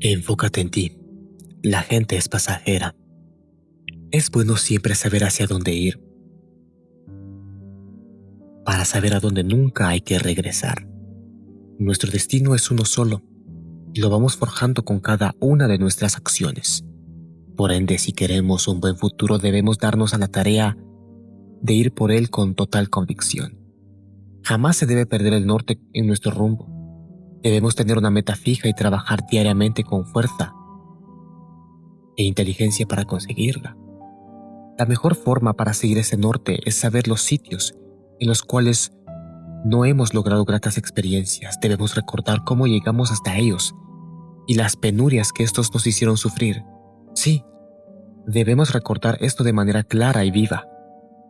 Enfócate en ti. La gente es pasajera. Es bueno siempre saber hacia dónde ir. Para saber a dónde nunca hay que regresar. Nuestro destino es uno solo y lo vamos forjando con cada una de nuestras acciones. Por ende, si queremos un buen futuro debemos darnos a la tarea de ir por él con total convicción. Jamás se debe perder el norte en nuestro rumbo. Debemos tener una meta fija y trabajar diariamente con fuerza e inteligencia para conseguirla. La mejor forma para seguir ese norte es saber los sitios en los cuales no hemos logrado gratas experiencias. Debemos recordar cómo llegamos hasta ellos y las penurias que estos nos hicieron sufrir. Sí, debemos recordar esto de manera clara y viva,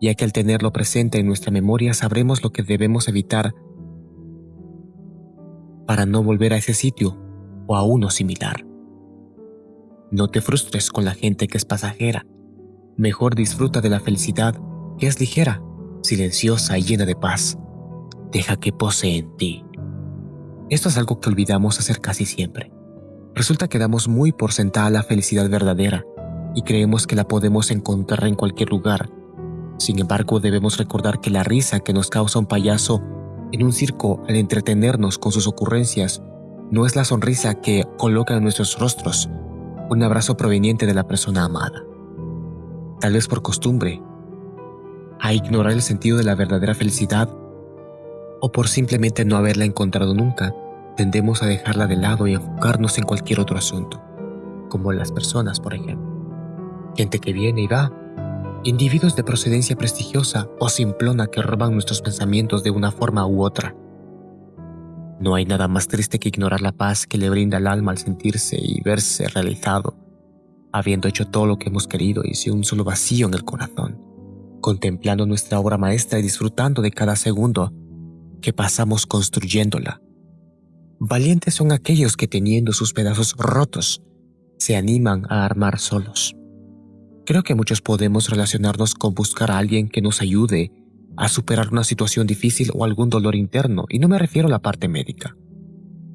ya que al tenerlo presente en nuestra memoria sabremos lo que debemos evitar para no volver a ese sitio o a uno similar. No te frustres con la gente que es pasajera. Mejor disfruta de la felicidad que es ligera, silenciosa y llena de paz. Deja que posee en ti. Esto es algo que olvidamos hacer casi siempre. Resulta que damos muy por sentada la felicidad verdadera y creemos que la podemos encontrar en cualquier lugar. Sin embargo, debemos recordar que la risa que nos causa un payaso en un circo al entretenernos con sus ocurrencias no es la sonrisa que coloca en nuestros rostros un abrazo proveniente de la persona amada. Tal vez por costumbre, a ignorar el sentido de la verdadera felicidad o por simplemente no haberla encontrado nunca, tendemos a dejarla de lado y enfocarnos en cualquier otro asunto, como las personas, por ejemplo. Gente que viene y va, individuos de procedencia prestigiosa o simplona que roban nuestros pensamientos de una forma u otra. No hay nada más triste que ignorar la paz que le brinda al alma al sentirse y verse realizado, habiendo hecho todo lo que hemos querido y sin un solo vacío en el corazón, contemplando nuestra obra maestra y disfrutando de cada segundo que pasamos construyéndola Valientes son aquellos que teniendo sus pedazos rotos, se animan a armar solos. Creo que muchos podemos relacionarnos con buscar a alguien que nos ayude a superar una situación difícil o algún dolor interno, y no me refiero a la parte médica.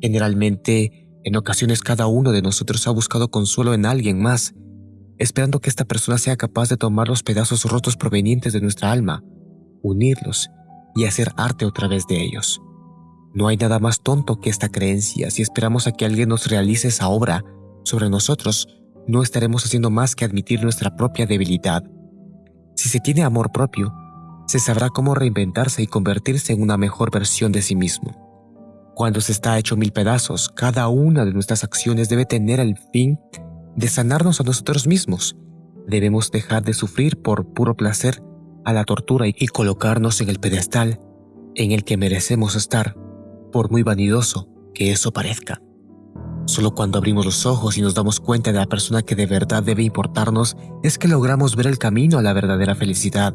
Generalmente, en ocasiones cada uno de nosotros ha buscado consuelo en alguien más, esperando que esta persona sea capaz de tomar los pedazos rotos provenientes de nuestra alma, unirlos y hacer arte a través de ellos. No hay nada más tonto que esta creencia. Si esperamos a que alguien nos realice esa obra sobre nosotros, no estaremos haciendo más que admitir nuestra propia debilidad. Si se tiene amor propio, se sabrá cómo reinventarse y convertirse en una mejor versión de sí mismo. Cuando se está hecho mil pedazos, cada una de nuestras acciones debe tener el fin de sanarnos a nosotros mismos. Debemos dejar de sufrir por puro placer a la tortura y colocarnos en el pedestal en el que merecemos estar por muy vanidoso que eso parezca. Solo cuando abrimos los ojos y nos damos cuenta de la persona que de verdad debe importarnos es que logramos ver el camino a la verdadera felicidad,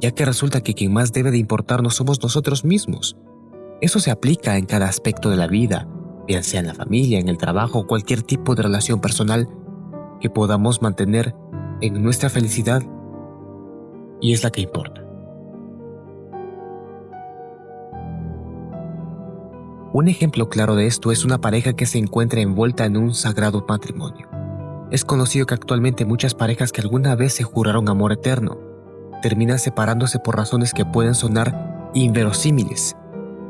ya que resulta que quien más debe de importarnos somos nosotros mismos. Eso se aplica en cada aspecto de la vida, bien sea en la familia, en el trabajo o cualquier tipo de relación personal que podamos mantener en nuestra felicidad y es la que importa. Un ejemplo claro de esto es una pareja que se encuentra envuelta en un sagrado matrimonio. Es conocido que actualmente muchas parejas que alguna vez se juraron amor eterno terminan separándose por razones que pueden sonar inverosímiles.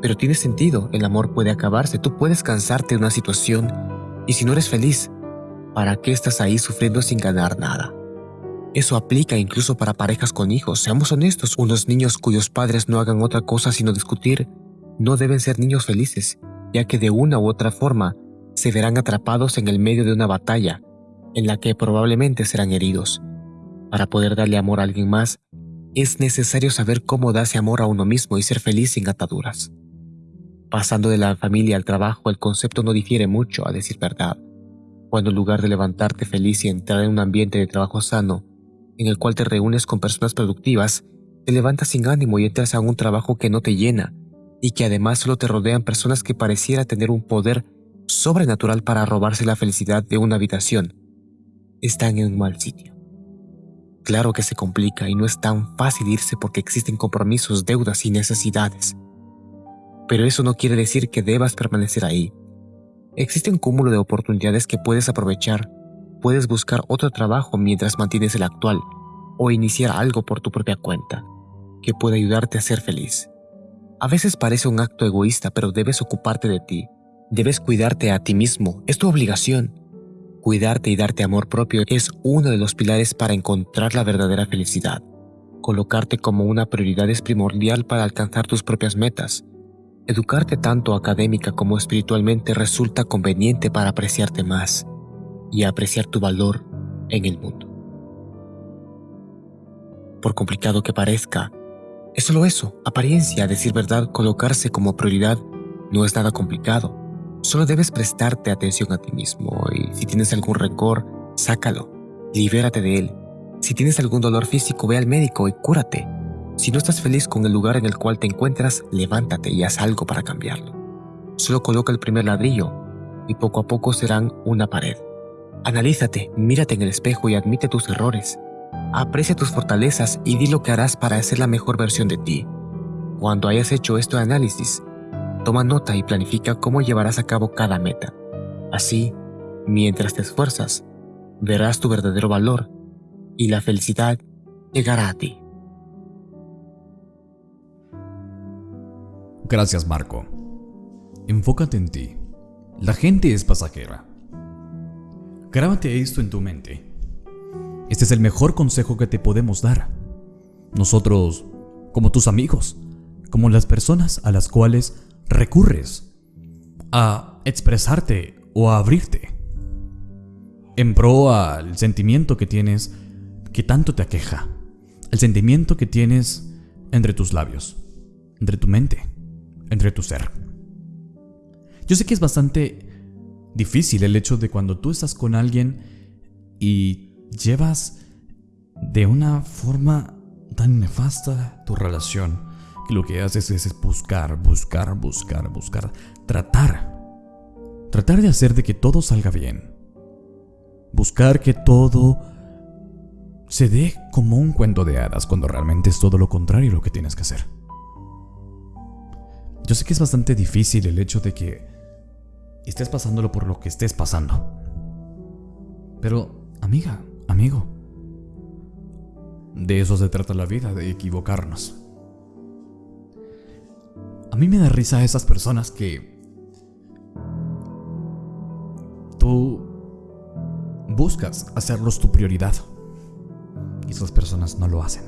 Pero tiene sentido, el amor puede acabarse, tú puedes cansarte de una situación y si no eres feliz, ¿para qué estás ahí sufriendo sin ganar nada? Eso aplica incluso para parejas con hijos, seamos honestos, unos niños cuyos padres no hagan otra cosa sino discutir no deben ser niños felices, ya que de una u otra forma se verán atrapados en el medio de una batalla en la que probablemente serán heridos. Para poder darle amor a alguien más, es necesario saber cómo darse amor a uno mismo y ser feliz sin ataduras. Pasando de la familia al trabajo, el concepto no difiere mucho, a decir verdad. Cuando en lugar de levantarte feliz y entrar en un ambiente de trabajo sano, en el cual te reúnes con personas productivas, te levantas sin ánimo y entras a un trabajo que no te llena, y que además solo te rodean personas que pareciera tener un poder sobrenatural para robarse la felicidad de una habitación, están en un mal sitio. Claro que se complica y no es tan fácil irse porque existen compromisos, deudas y necesidades. Pero eso no quiere decir que debas permanecer ahí. Existe un cúmulo de oportunidades que puedes aprovechar. Puedes buscar otro trabajo mientras mantienes el actual o iniciar algo por tu propia cuenta que puede ayudarte a ser feliz. A veces parece un acto egoísta, pero debes ocuparte de ti. Debes cuidarte a ti mismo, es tu obligación. Cuidarte y darte amor propio es uno de los pilares para encontrar la verdadera felicidad. Colocarte como una prioridad es primordial para alcanzar tus propias metas. Educarte tanto académica como espiritualmente resulta conveniente para apreciarte más y apreciar tu valor en el mundo. Por complicado que parezca, es solo eso, apariencia, decir verdad, colocarse como prioridad no es nada complicado. Solo debes prestarte atención a ti mismo y si tienes algún rencor, sácalo, libérate de él. Si tienes algún dolor físico, ve al médico y cúrate. Si no estás feliz con el lugar en el cual te encuentras, levántate y haz algo para cambiarlo. Solo coloca el primer ladrillo y poco a poco serán una pared. Analízate, mírate en el espejo y admite tus errores. Aprecia tus fortalezas y di lo que harás para ser la mejor versión de ti. Cuando hayas hecho este análisis, toma nota y planifica cómo llevarás a cabo cada meta. Así, mientras te esfuerzas, verás tu verdadero valor y la felicidad llegará a ti. Gracias Marco. Enfócate en ti. La gente es pasajera. Grábate esto en tu mente este es el mejor consejo que te podemos dar. Nosotros, como tus amigos, como las personas a las cuales recurres a expresarte o a abrirte en pro al sentimiento que tienes que tanto te aqueja, el sentimiento que tienes entre tus labios, entre tu mente, entre tu ser. Yo sé que es bastante difícil el hecho de cuando tú estás con alguien y llevas de una forma tan nefasta tu relación que lo que haces es buscar, buscar, buscar, buscar, tratar. Tratar de hacer de que todo salga bien. Buscar que todo se dé como un cuento de hadas cuando realmente es todo lo contrario lo que tienes que hacer. Yo sé que es bastante difícil el hecho de que estés pasándolo por lo que estés pasando. Pero, amiga, amigo. De eso se trata la vida, de equivocarnos. A mí me da risa esas personas que tú buscas hacerlos tu prioridad y esas personas no lo hacen.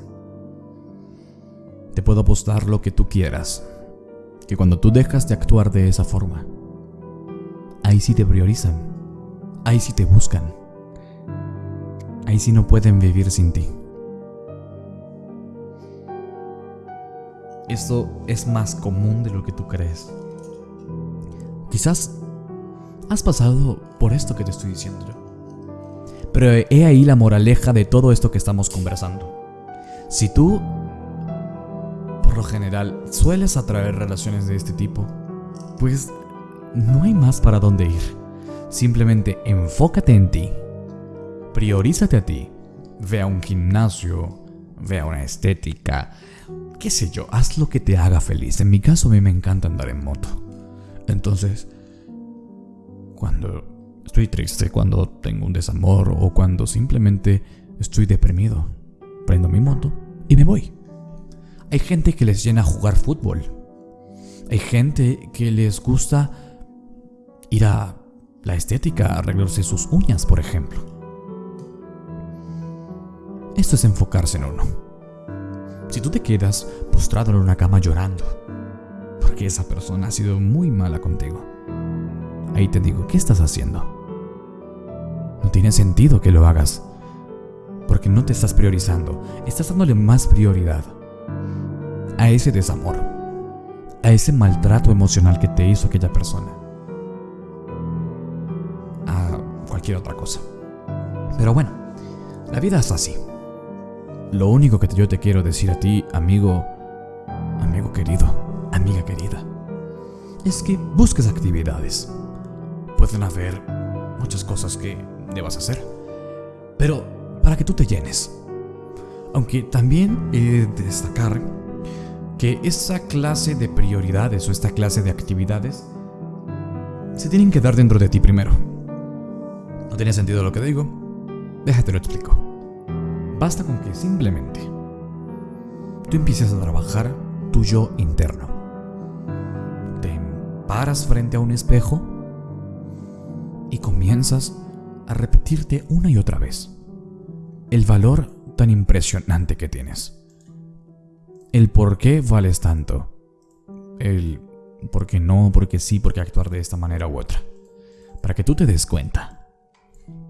Te puedo apostar lo que tú quieras, que cuando tú dejas de actuar de esa forma, ahí sí te priorizan, ahí sí te buscan ahí sí no pueden vivir sin ti. Esto es más común de lo que tú crees. Quizás has pasado por esto que te estoy diciendo Pero he ahí la moraleja de todo esto que estamos conversando. Si tú, por lo general, sueles atraer relaciones de este tipo, pues no hay más para dónde ir. Simplemente enfócate en ti Priorízate a ti. Ve a un gimnasio, ve a una estética, qué sé yo, haz lo que te haga feliz. En mi caso a mí me encanta andar en moto. Entonces, cuando estoy triste, cuando tengo un desamor o cuando simplemente estoy deprimido, prendo mi moto y me voy. Hay gente que les llena jugar fútbol. Hay gente que les gusta ir a la estética, arreglarse sus uñas, por ejemplo. Esto es enfocarse en uno. Si tú te quedas postrado en una cama llorando, porque esa persona ha sido muy mala contigo, ahí te digo, ¿qué estás haciendo? No tiene sentido que lo hagas, porque no te estás priorizando, estás dándole más prioridad a ese desamor, a ese maltrato emocional que te hizo aquella persona, a cualquier otra cosa. Pero bueno, la vida es así. Lo único que yo te quiero decir a ti, amigo, amigo querido, amiga querida, es que busques actividades. Pueden haber muchas cosas que debas hacer, pero para que tú te llenes. Aunque también he de destacar que esa clase de prioridades o esta clase de actividades se tienen que dar dentro de ti primero. ¿No tiene sentido lo que digo? Déjate lo explico. Basta con que simplemente tú empieces a trabajar tu yo interno. Te paras frente a un espejo y comienzas a repetirte una y otra vez el valor tan impresionante que tienes. El por qué vales tanto. El por qué no, porque sí, por qué actuar de esta manera u otra. Para que tú te des cuenta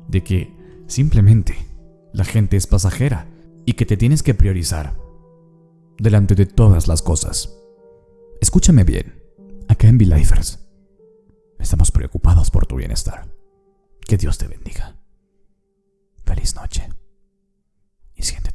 de que simplemente la gente es pasajera y que te tienes que priorizar delante de todas las cosas. Escúchame bien, acá en V-Lifers estamos preocupados por tu bienestar. Que Dios te bendiga. Feliz noche y siéntete